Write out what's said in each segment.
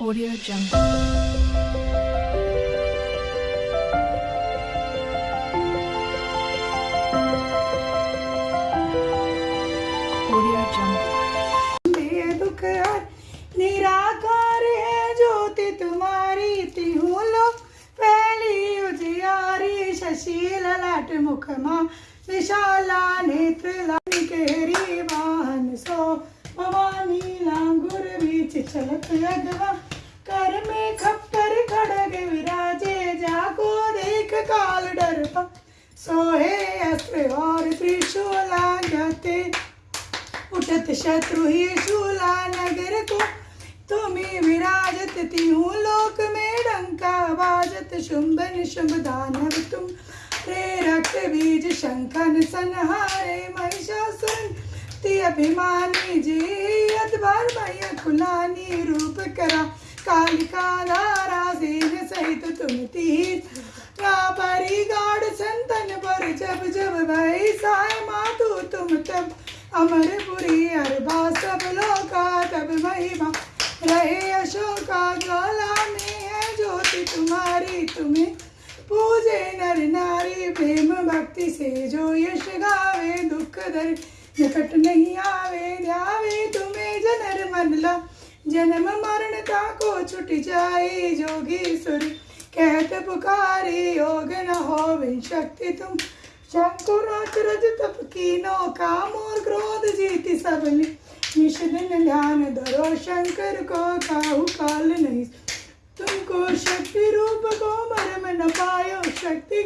Audio Jungle. ज्योति तुम्हारी पहली उजियारी विशाला नेत्र वाहन सो। भवानी लांगुर बीच चलत यगवा कर में खप्पर खड़ग विराजे जाको देख काल डर सोहे अस्त्र और त्रिशूला जाते उठत शत्रु ही शूला नगर को। तुम्हें विराजत, तिहू लोक में डंका बाजत शुंभ निशुंभ दानव तुम। रे रक्त बीज शंखन संहारे महिषासुर। ती अभिमानी जी अदबार मैया खुलानी रूप करा। कालिका धारा सेन तुम तीर परी गाढ़ संतन पर जब जब भई साय मातु तुम तब। अमरपुरी अरबा सब लोका तब महिमा। रहे अशोका ज्वाला में है ज्योति तुम्हारी। तुम्हें पूजे नर नारी, प्रेम भक्ति से जो यश गावे, दुख दर निकट नहीं आवे, ध्यावे तुम्हें जनर मनला। जन्म मरण का को छुट जाए जोगी सुर। कहत पुकारी योग न हो शक्ति तुम। शंकुराचरज तप कीनो, काम और क्रोध जीति सबली निश ध्यान धरो, शंकर को काहू काल नहीं। तुमको शक्ति रूप को मरम न पायो, शक्ति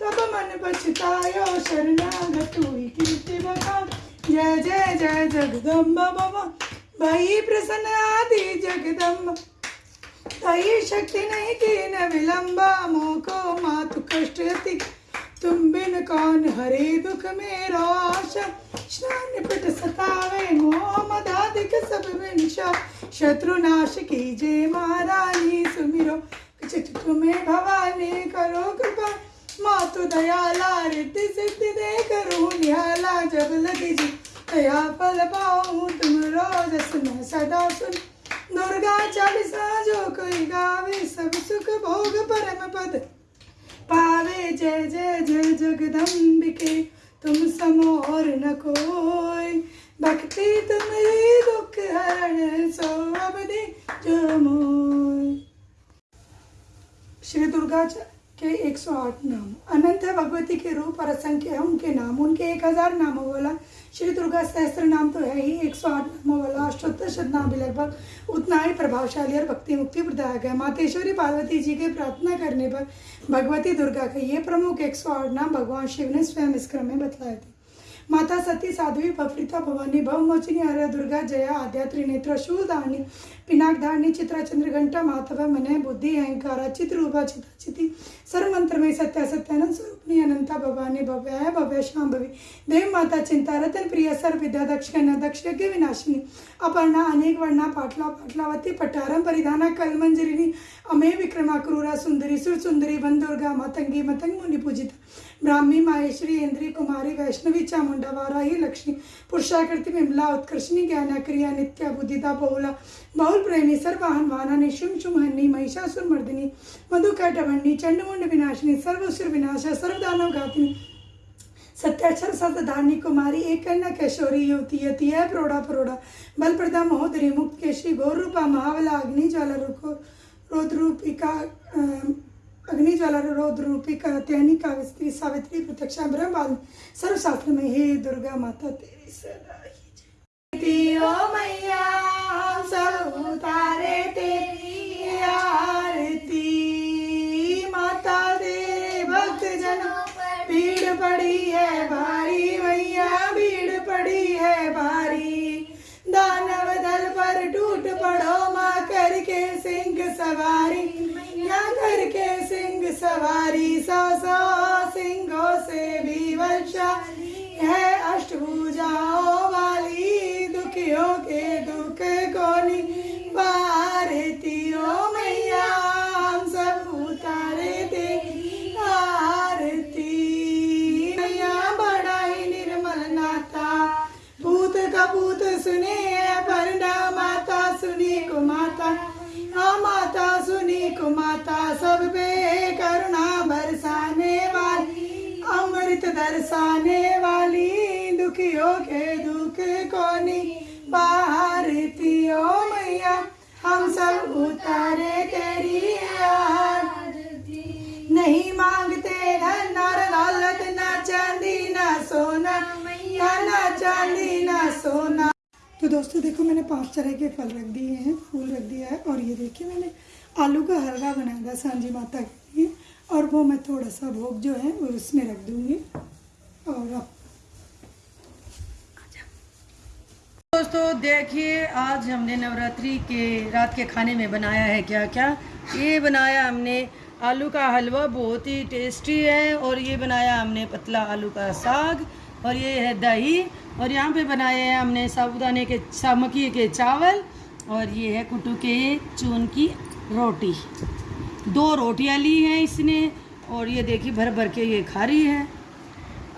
तब मन पछतायो। शरणागत हुई कीर्ति बखान। जय जय जय जगदम्ब बाबा भई प्रसन्न आदि जगदम्ब। तई शक्ति नहीं की न विलंबा, मोको मातु कष्ट तुम बिन कौन हरे दुख मेरो आशा। स्नान पिट सतावे सब शत्रु नाश कीजे महारानी सुमिरो। तुम्हें भवानी करो कृपा। मातु दयाला रिद्धि सिद्धि दे करो निहाला जब लगी जी। दया फल पाऊँ, तुम रोज सुन सदा सुन। दुर्गा चालीसा, जो कोई गावे, सब सुख भोग परम पद। पावे जय जय जय जगदम्बिके, तुम समो और न कोई। भक्ति तुम ही दुख हरण, सो अवधि जो मोय श्री दुर्गा च- के 108 नाम। अनंत है भगवती के रूप और असंख्य है, उनके नाम। उनके 1000 नामों वाला श्री दुर्गा सहस्त्र नाम तो है ही। 108 नामों वाला अष्टोत्तर शत नाम भी लगभग उतना ही प्रभावशाली और भक्ति मुक्ति प्रदायक है। मातेश्वरी पार्वती जी के प्रार्थना करने पर भगवती दुर्गा के ये प्रमुख 108 नाम भगवान शिव ने स्वयं इस क्रम में बतलाए थे। माता सती, साध्वी भवृता भवानी भवमोचिनी आर्य, दुर्गा, जया, आद्या, त्रिनेत्र शूलधारणी पिनाक धारणी चित्रा, चंद्रघंटा, माधव, मन, बुद्धि, अहंकार, चित्ररूपा चिता चिति सर्वमंत्र में सत्या सत्यानंद स्वरूपनी अनंता, भवानी भव्य भव्य शाम्भवी देव माता, चिंता, रतन, प्रिय सर्व विद्या दक्ष दक्ष यज्ञ विनाशिनी, अपर्णा, अनेक वर्णा, पाटला, पाटलावती, पटारम, परिधाना, कलमंजरिनी, अमे, विक्रमा, क्रूरा, सुंदरी, सुर सुंदरी, बंदुर्गा, मतंगी मतंग मुनि पूजिता, ब्राह्मी, माहेश्वरी, इंद्री, कुमारी, वैष्णवी, चामुंडा वाराही लक्ष्मी। पुरुषाकृति विमला उत्कर्षणी, ज्ञाना, क्रिया, नित्या बुद्धिता बहुला। बहुल प्रेमी, सर्वाहन वाहना निशुम शुमहनी महिषासुर, मर्दिनी मधुकैटभंडी चंडमुंड, विनाशिनी, सर्वसुर, विनाशा, सर्वदानव घातिनी। सत्याक्षर सतधारणी कुमारी एक कन्या कैशोरी, युवती, यति है प्रोड़ा प्रोड़ा बल प्रदा महोदरी मुक्त केशरी गौर महावला अग्नि ज्वाला रुको रोद रूपिका अम, अग्नि ज्वाला रोद रूपिका त्यानी कावित्री सावित्री प्रत्यक्षा ब्रह्म सर्वशास्त्र में हे दुर्गा माता तेरी सदा ओ मैया सब उतारे तेरी आरती। माता दे भक्त जनों भीड़ पड़ी है भारी मैया भीड़ पड़ी है भारी। दानव दल पर टूट पड़ो माँ करके सिंह सवारी। सवारी सौ सौ सिंहों से भी वर्षा है अष्टभुजाओं वाली दुखियों के दुख को निवारती ओ मैया, हम सब उतारे तेरी आरती। मैया बड़ा ही निर्मल नाता, भूत का सुने पर माता सुनी को माता माता सब पे करुणा बरसाने वाली, अमृत दरसाने वाली, दुखियों के दुख कोनी। बाहरती ओ मैया, हम सब उतारे तेरी नहीं मांगते धन और दौलत ना चांदी, ना सोना। मैया ना चांदी, ना सोना। तो दोस्तों, देखो मैंने पाँच तरह के फल रख दिए हैं, फूल रख दिया है, और ये देखिए मैंने आलू का हलवा बनाया था सांझी माता के लिए और वो मैं थोड़ा सा भोग जो है वो उसमें रख दूँगी। और अब दोस्तों, देखिए, आज हमने नवरात्रि के, रात के खाने में बनाया है क्या क्या ये बनाया हमने आलू का हलवा, बहुत ही टेस्टी है, और ये बनाया हमने पतला आलू का साग, और ये है दही, और यहाँ पे बनाए हैं हमने साबुदाने के, सामकी के चावल, और ये है कुटू के चून की रोटी। दो रोटियाँ ली हैं इसने और ये देखिए भर भर के ये खा रही है।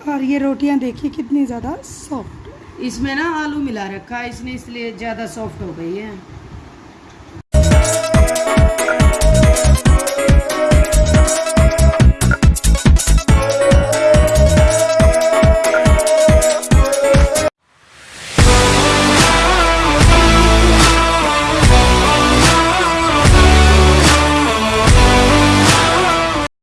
और ये रोटियाँ देखिए कितनी ज़्यादा सॉफ्ट इसमें ना आलू मिला रखा है इसने इसलिए ज़्यादा सॉफ्ट हो गई है।